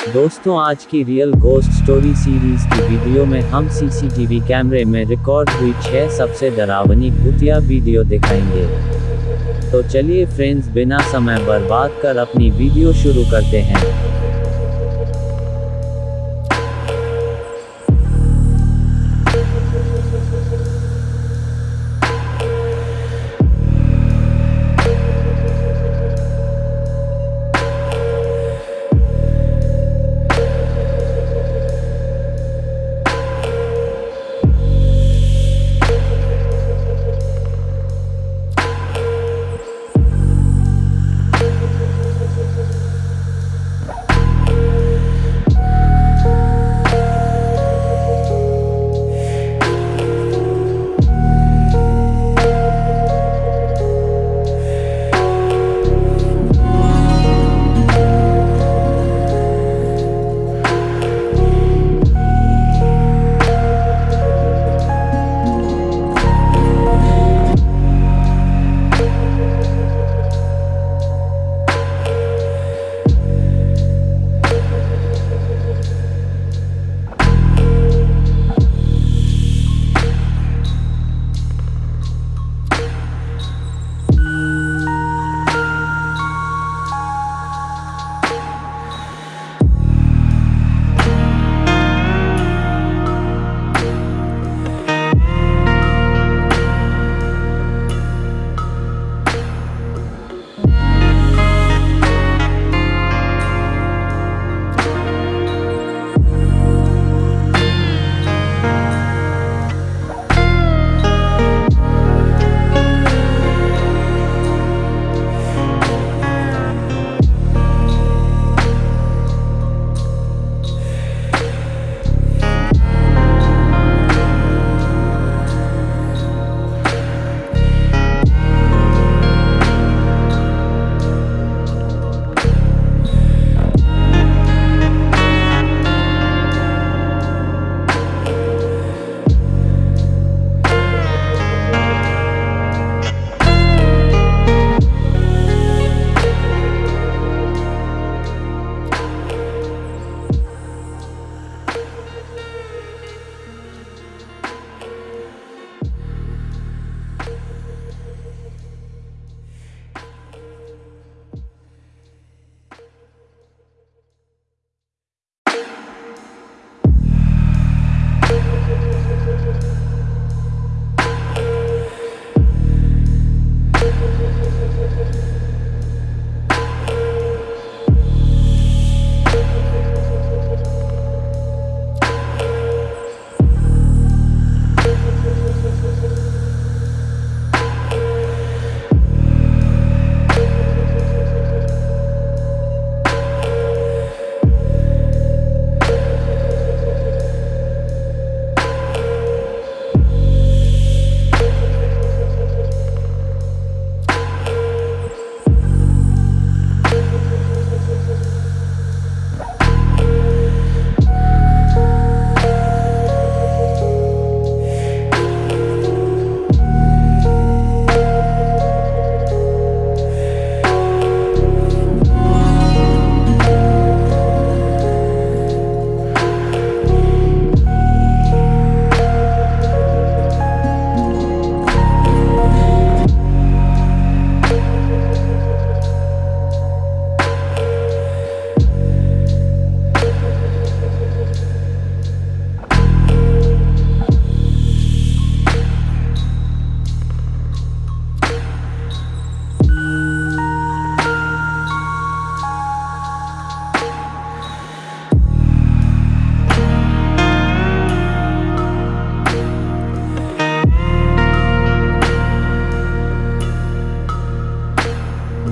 दोस्तों, आज की रियल गोस्ट स्टोरी सीरीज़ की वीडियो में हम सीसीटीवी कैमरे में रिकॉर्ड हुई छह सबसे डरावनी भूतिया वीडियो दिखाएँगे। तो चलिए फ्रेंड्स बिना समय बर्बाद कर अपनी वीडियो शुरू करते हैं।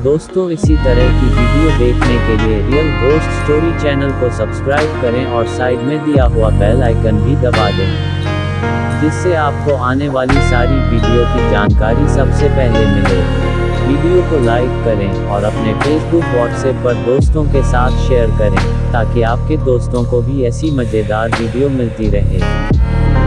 दोस्तों, इसी तरह की वीडियो देखने के लिए रियल घोस्ट स्टोरी चैनल को सब्सक्राइब करें और साइड में दिया हुआ बेल आइकन भी दबा दें। जिससे आपको आने वाली सारी वीडियो की जानकारी सबसे पहले मिले। वीडियो को लाइक करें और अपने फेसबुक व्हाट्सएप पर दोस्तों के साथ शेयर करें, ताकि आपके दोस्तों को भी ऐसी मज़ेदार वीडियो मिलती रहे।